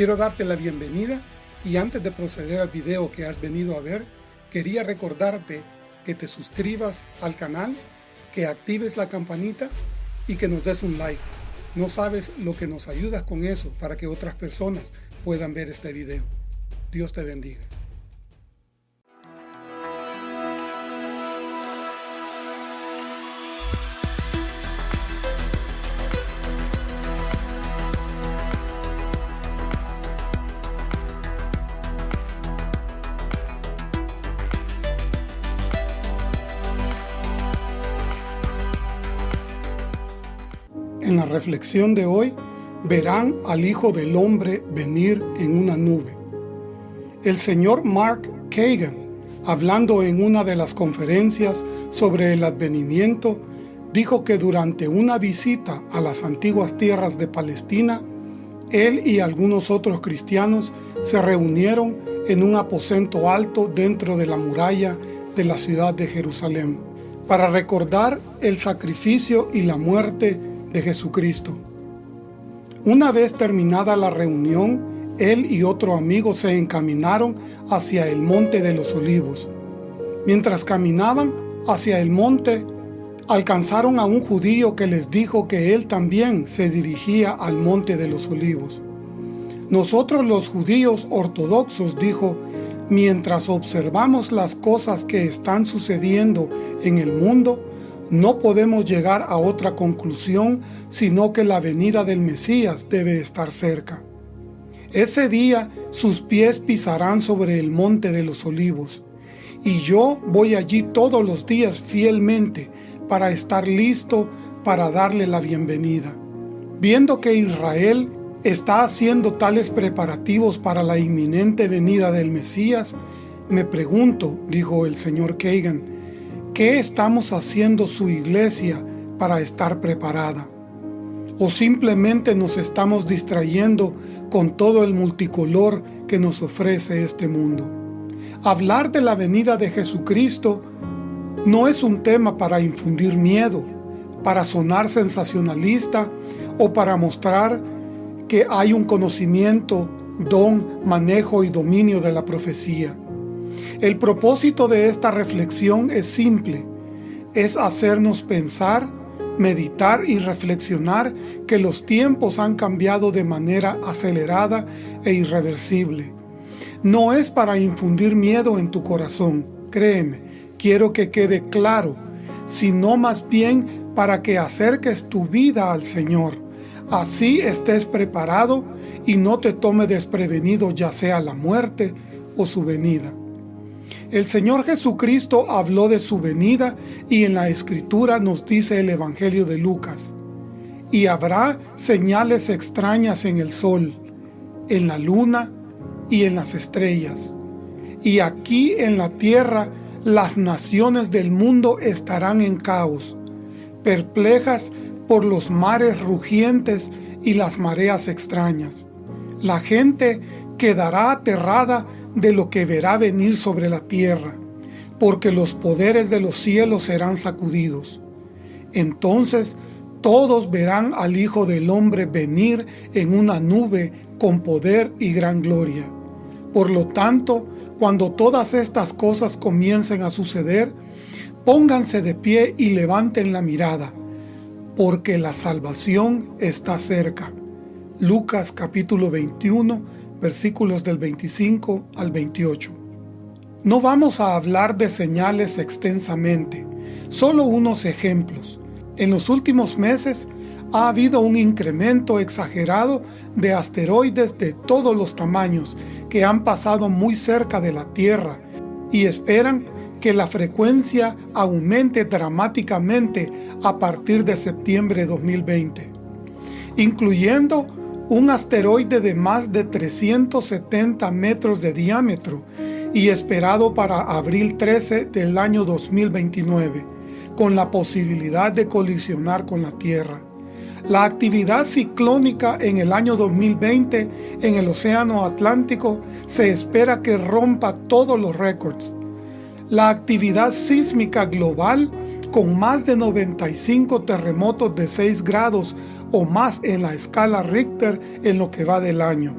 Quiero darte la bienvenida y antes de proceder al video que has venido a ver, quería recordarte que te suscribas al canal, que actives la campanita y que nos des un like. No sabes lo que nos ayudas con eso para que otras personas puedan ver este video. Dios te bendiga. En la reflexión de hoy, verán al Hijo del Hombre venir en una nube. El señor Mark Kagan, hablando en una de las conferencias sobre el advenimiento, dijo que durante una visita a las antiguas tierras de Palestina, él y algunos otros cristianos se reunieron en un aposento alto dentro de la muralla de la ciudad de Jerusalén, para recordar el sacrificio y la muerte de Jesucristo. Una vez terminada la reunión, él y otro amigo se encaminaron hacia el Monte de los Olivos. Mientras caminaban hacia el monte, alcanzaron a un judío que les dijo que él también se dirigía al Monte de los Olivos. Nosotros los judíos ortodoxos, dijo, mientras observamos las cosas que están sucediendo en el mundo, no podemos llegar a otra conclusión sino que la venida del Mesías debe estar cerca. Ese día sus pies pisarán sobre el monte de los olivos, y yo voy allí todos los días fielmente para estar listo para darle la bienvenida. Viendo que Israel está haciendo tales preparativos para la inminente venida del Mesías, me pregunto, dijo el señor Kagan, ¿qué estamos haciendo su iglesia para estar preparada? ¿O simplemente nos estamos distrayendo con todo el multicolor que nos ofrece este mundo? Hablar de la venida de Jesucristo no es un tema para infundir miedo, para sonar sensacionalista o para mostrar que hay un conocimiento, don, manejo y dominio de la profecía. El propósito de esta reflexión es simple, es hacernos pensar, meditar y reflexionar que los tiempos han cambiado de manera acelerada e irreversible. No es para infundir miedo en tu corazón, créeme, quiero que quede claro, sino más bien para que acerques tu vida al Señor. Así estés preparado y no te tome desprevenido ya sea la muerte o su venida. El Señor Jesucristo habló de su venida y en la Escritura nos dice el Evangelio de Lucas. Y habrá señales extrañas en el sol, en la luna y en las estrellas. Y aquí en la tierra las naciones del mundo estarán en caos, perplejas por los mares rugientes y las mareas extrañas. La gente quedará aterrada de lo que verá venir sobre la tierra, porque los poderes de los cielos serán sacudidos. Entonces todos verán al Hijo del Hombre venir en una nube con poder y gran gloria. Por lo tanto, cuando todas estas cosas comiencen a suceder, pónganse de pie y levanten la mirada, porque la salvación está cerca. Lucas capítulo 21, versículos del 25 al 28. No vamos a hablar de señales extensamente, solo unos ejemplos. En los últimos meses ha habido un incremento exagerado de asteroides de todos los tamaños que han pasado muy cerca de la Tierra y esperan que la frecuencia aumente dramáticamente a partir de septiembre de 2020, incluyendo un asteroide de más de 370 metros de diámetro y esperado para abril 13 del año 2029, con la posibilidad de colisionar con la Tierra. La actividad ciclónica en el año 2020 en el Océano Atlántico se espera que rompa todos los récords. La actividad sísmica global, con más de 95 terremotos de 6 grados o más en la escala Richter en lo que va del año.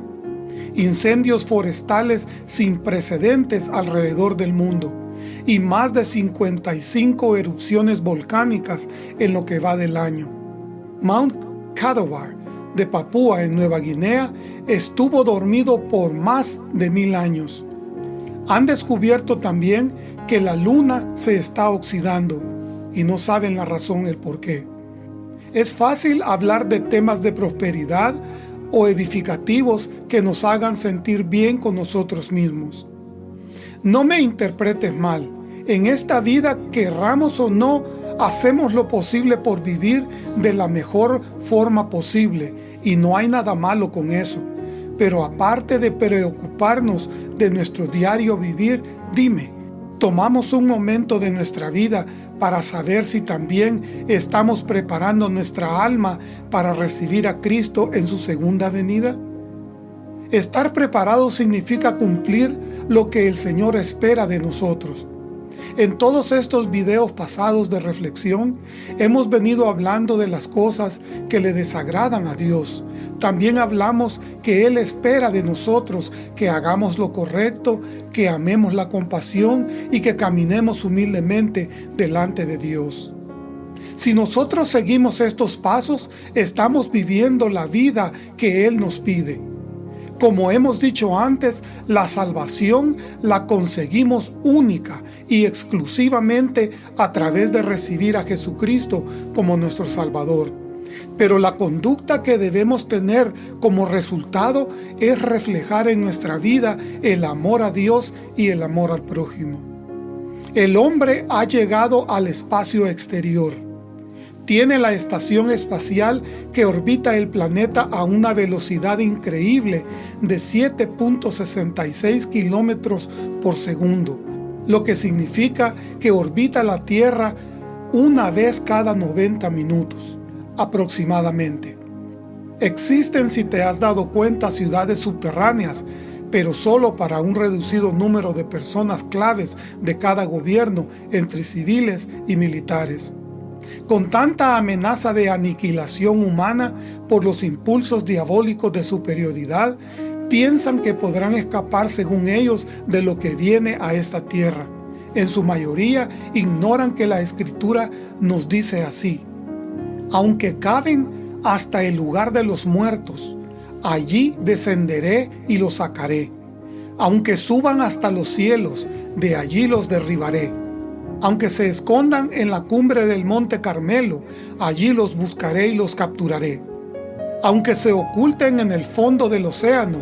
incendios forestales sin precedentes alrededor del mundo y más de 55 erupciones volcánicas en lo que va del año. Mount Kadavar de Papúa en Nueva Guinea estuvo dormido por más de mil años. Han descubierto también que la luna se está oxidando y no saben la razón el por qué. Es fácil hablar de temas de prosperidad o edificativos que nos hagan sentir bien con nosotros mismos. No me interpretes mal. En esta vida, querramos o no, hacemos lo posible por vivir de la mejor forma posible y no hay nada malo con eso. Pero aparte de preocuparnos de nuestro diario vivir, dime, ¿tomamos un momento de nuestra vida para saber si también estamos preparando nuestra alma para recibir a Cristo en su segunda venida? Estar preparado significa cumplir lo que el Señor espera de nosotros. En todos estos videos pasados de reflexión, hemos venido hablando de las cosas que le desagradan a Dios. También hablamos que Él espera de nosotros que hagamos lo correcto, que amemos la compasión y que caminemos humildemente delante de Dios. Si nosotros seguimos estos pasos, estamos viviendo la vida que Él nos pide. Como hemos dicho antes, la salvación la conseguimos única y exclusivamente a través de recibir a Jesucristo como nuestro Salvador. Pero la conducta que debemos tener como resultado es reflejar en nuestra vida el amor a Dios y el amor al prójimo. El hombre ha llegado al espacio exterior tiene la estación espacial que orbita el planeta a una velocidad increíble de 7.66 kilómetros por segundo, lo que significa que orbita la Tierra una vez cada 90 minutos, aproximadamente. Existen, si te has dado cuenta, ciudades subterráneas, pero solo para un reducido número de personas claves de cada gobierno entre civiles y militares con tanta amenaza de aniquilación humana por los impulsos diabólicos de superioridad, piensan que podrán escapar según ellos de lo que viene a esta tierra. En su mayoría ignoran que la Escritura nos dice así, aunque caben hasta el lugar de los muertos, allí descenderé y los sacaré. Aunque suban hasta los cielos, de allí los derribaré. Aunque se escondan en la cumbre del monte Carmelo, allí los buscaré y los capturaré. Aunque se oculten en el fondo del océano,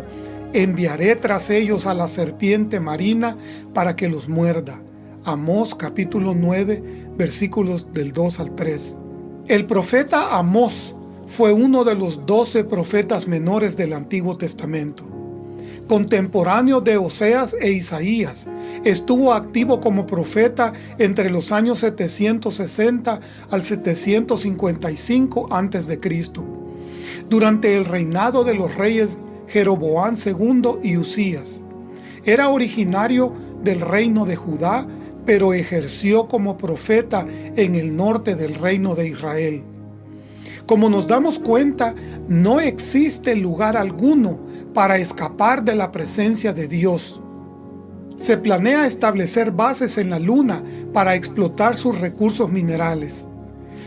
enviaré tras ellos a la serpiente marina para que los muerda. Amós capítulo 9 versículos del 2 al 3. El profeta Amós fue uno de los doce profetas menores del Antiguo Testamento contemporáneo de Oseas e Isaías. Estuvo activo como profeta entre los años 760 al 755 a.C. durante el reinado de los reyes Jeroboán II y Usías. Era originario del reino de Judá, pero ejerció como profeta en el norte del reino de Israel. Como nos damos cuenta, no existe lugar alguno para escapar de la presencia de Dios. Se planea establecer bases en la Luna para explotar sus recursos minerales.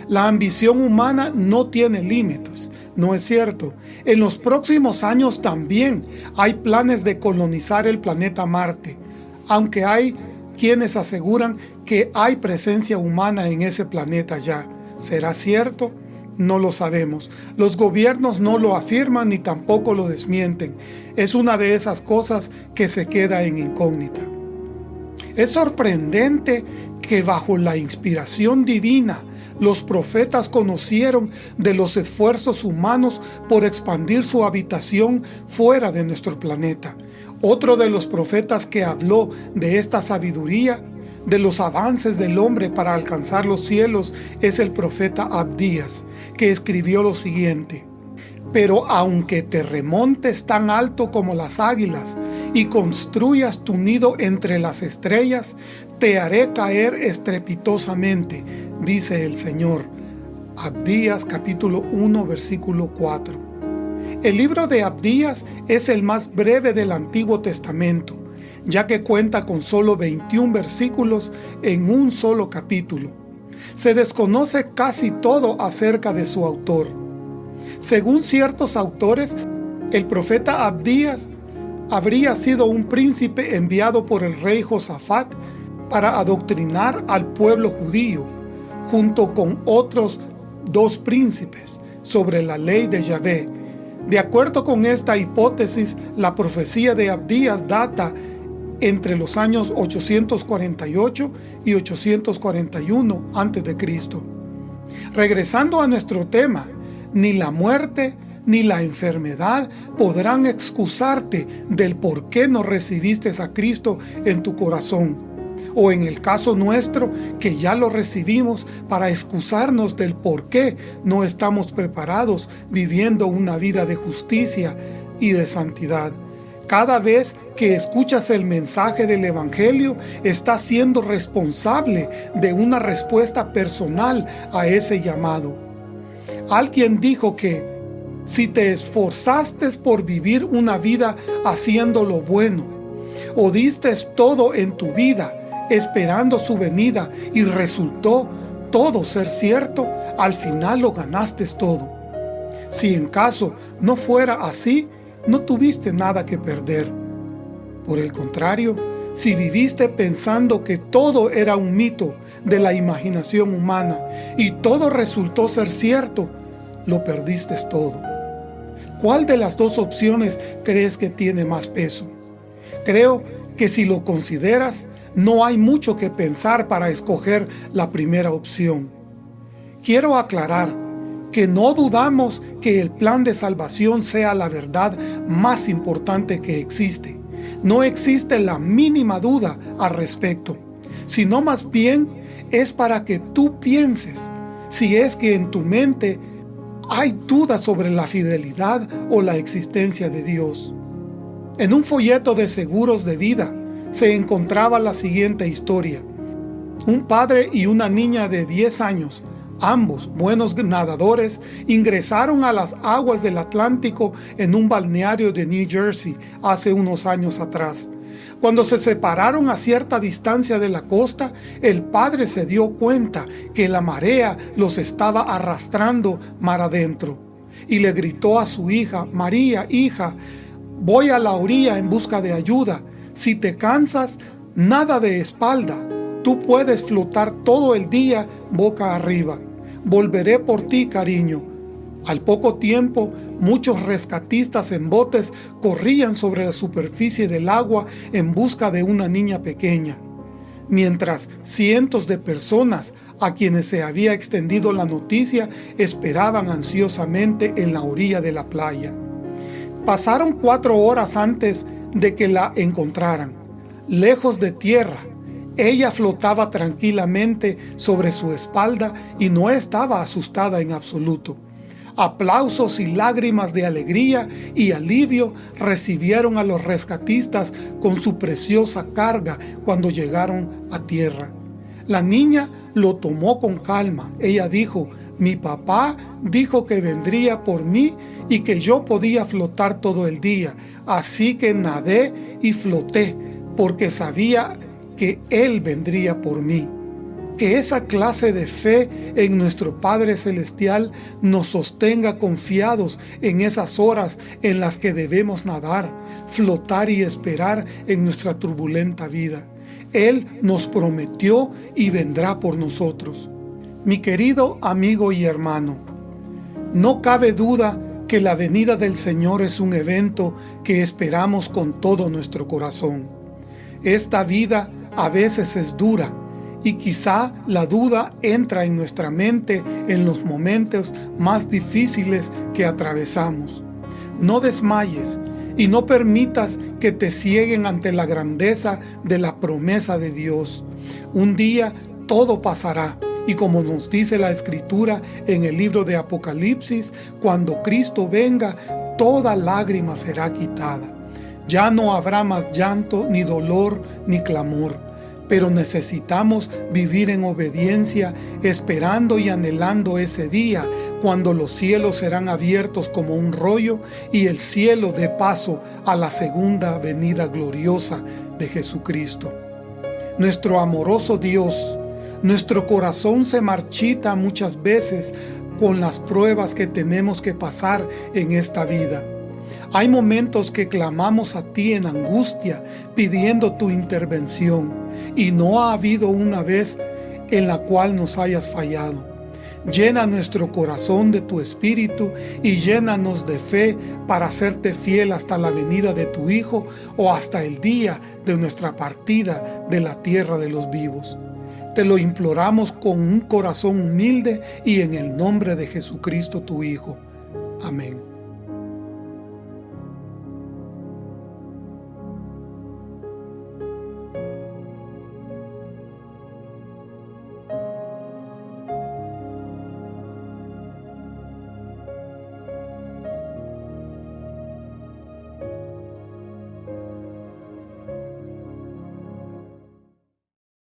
La ambición humana no tiene límites, ¿no es cierto? En los próximos años también hay planes de colonizar el planeta Marte, aunque hay quienes aseguran que hay presencia humana en ese planeta ya. ¿Será cierto? No lo sabemos. Los gobiernos no lo afirman ni tampoco lo desmienten. Es una de esas cosas que se queda en incógnita. Es sorprendente que bajo la inspiración divina los profetas conocieron de los esfuerzos humanos por expandir su habitación fuera de nuestro planeta. Otro de los profetas que habló de esta sabiduría de los avances del hombre para alcanzar los cielos es el profeta Abdías, que escribió lo siguiente. Pero aunque te remontes tan alto como las águilas y construyas tu nido entre las estrellas, te haré caer estrepitosamente, dice el Señor. Abdías capítulo 1 versículo 4. El libro de Abdías es el más breve del Antiguo Testamento, ya que cuenta con solo 21 versículos en un solo capítulo. Se desconoce casi todo acerca de su autor. Según ciertos autores, el profeta Abdías habría sido un príncipe enviado por el rey Josafat para adoctrinar al pueblo judío, junto con otros dos príncipes, sobre la ley de Yahvé, de acuerdo con esta hipótesis, la profecía de Abdías data entre los años 848 y 841 a.C. Regresando a nuestro tema, ni la muerte ni la enfermedad podrán excusarte del por qué no recibiste a Cristo en tu corazón o en el caso nuestro, que ya lo recibimos para excusarnos del por qué no estamos preparados viviendo una vida de justicia y de santidad. Cada vez que escuchas el mensaje del Evangelio, estás siendo responsable de una respuesta personal a ese llamado. Alguien dijo que, si te esforzaste por vivir una vida haciendo lo bueno, o diste todo en tu vida, esperando su venida y resultó todo ser cierto, al final lo ganaste todo. Si en caso no fuera así, no tuviste nada que perder. Por el contrario, si viviste pensando que todo era un mito de la imaginación humana y todo resultó ser cierto, lo perdiste todo. ¿Cuál de las dos opciones crees que tiene más peso? Creo que si lo consideras, no hay mucho que pensar para escoger la primera opción. Quiero aclarar que no dudamos que el plan de salvación sea la verdad más importante que existe. No existe la mínima duda al respecto, sino más bien es para que tú pienses si es que en tu mente hay dudas sobre la fidelidad o la existencia de Dios. En un folleto de seguros de vida, se encontraba la siguiente historia. Un padre y una niña de 10 años, ambos buenos nadadores, ingresaron a las aguas del Atlántico en un balneario de New Jersey hace unos años atrás. Cuando se separaron a cierta distancia de la costa, el padre se dio cuenta que la marea los estaba arrastrando mar adentro. Y le gritó a su hija, María, hija, voy a la orilla en busca de ayuda. Si te cansas, nada de espalda. Tú puedes flotar todo el día boca arriba. Volveré por ti, cariño. Al poco tiempo, muchos rescatistas en botes corrían sobre la superficie del agua en busca de una niña pequeña, mientras cientos de personas a quienes se había extendido la noticia esperaban ansiosamente en la orilla de la playa. Pasaron cuatro horas antes de que la encontraran. Lejos de tierra, ella flotaba tranquilamente sobre su espalda y no estaba asustada en absoluto. Aplausos y lágrimas de alegría y alivio recibieron a los rescatistas con su preciosa carga cuando llegaron a tierra. La niña lo tomó con calma. Ella dijo, mi papá dijo que vendría por mí y que yo podía flotar todo el día. Así que nadé y floté, porque sabía que Él vendría por mí. Que esa clase de fe en nuestro Padre Celestial nos sostenga confiados en esas horas en las que debemos nadar, flotar y esperar en nuestra turbulenta vida. Él nos prometió y vendrá por nosotros. Mi querido amigo y hermano, no cabe duda que la venida del Señor es un evento que esperamos con todo nuestro corazón. Esta vida a veces es dura y quizá la duda entra en nuestra mente en los momentos más difíciles que atravesamos. No desmayes y no permitas que te cieguen ante la grandeza de la promesa de Dios. Un día todo pasará y como nos dice la Escritura en el libro de Apocalipsis, cuando Cristo venga, toda lágrima será quitada. Ya no habrá más llanto, ni dolor, ni clamor. Pero necesitamos vivir en obediencia, esperando y anhelando ese día, cuando los cielos serán abiertos como un rollo y el cielo de paso a la segunda venida gloriosa de Jesucristo. Nuestro amoroso Dios, nuestro corazón se marchita muchas veces con las pruebas que tenemos que pasar en esta vida. Hay momentos que clamamos a ti en angustia pidiendo tu intervención y no ha habido una vez en la cual nos hayas fallado. Llena nuestro corazón de tu Espíritu y llénanos de fe para hacerte fiel hasta la venida de tu Hijo o hasta el día de nuestra partida de la tierra de los vivos. Te lo imploramos con un corazón humilde y en el nombre de Jesucristo tu Hijo. Amén.